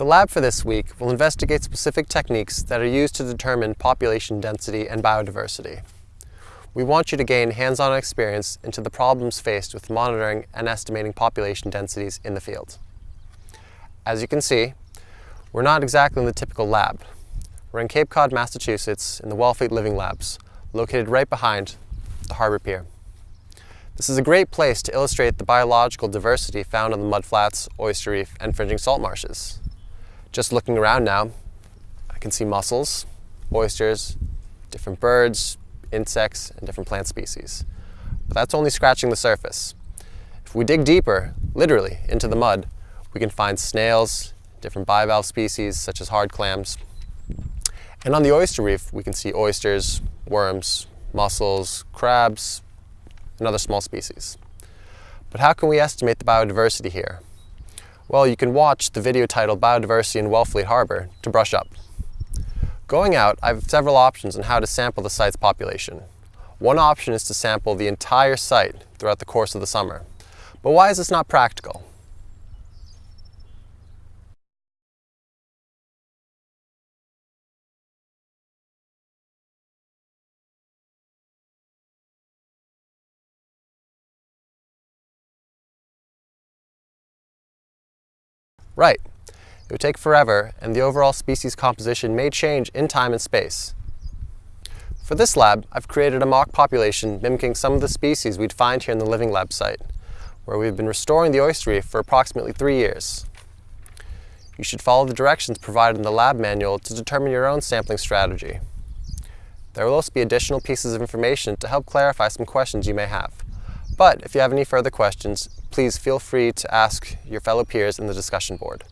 The lab for this week will investigate specific techniques that are used to determine population density and biodiversity. We want you to gain hands-on experience into the problems faced with monitoring and estimating population densities in the field. As you can see, we're not exactly in the typical lab. We're in Cape Cod, Massachusetts in the Wellfleet Living Labs, located right behind the harbor pier. This is a great place to illustrate the biological diversity found on the mudflats, oyster reef, and fringing salt marshes. Just looking around now, I can see mussels, oysters, different birds, insects, and different plant species. But that's only scratching the surface. If we dig deeper, literally, into the mud, we can find snails, different bivalve species such as hard clams. And on the oyster reef, we can see oysters, worms, mussels, crabs, and other small species. But how can we estimate the biodiversity here? Well, you can watch the video titled Biodiversity in Wellfleet Harbor to brush up. Going out, I have several options on how to sample the site's population. One option is to sample the entire site throughout the course of the summer. But why is this not practical? Right. It would take forever, and the overall species composition may change in time and space. For this lab, I've created a mock population mimicking some of the species we'd find here in the Living Lab site, where we've been restoring the oyster reef for approximately three years. You should follow the directions provided in the lab manual to determine your own sampling strategy. There will also be additional pieces of information to help clarify some questions you may have. But if you have any further questions, please feel free to ask your fellow peers in the discussion board.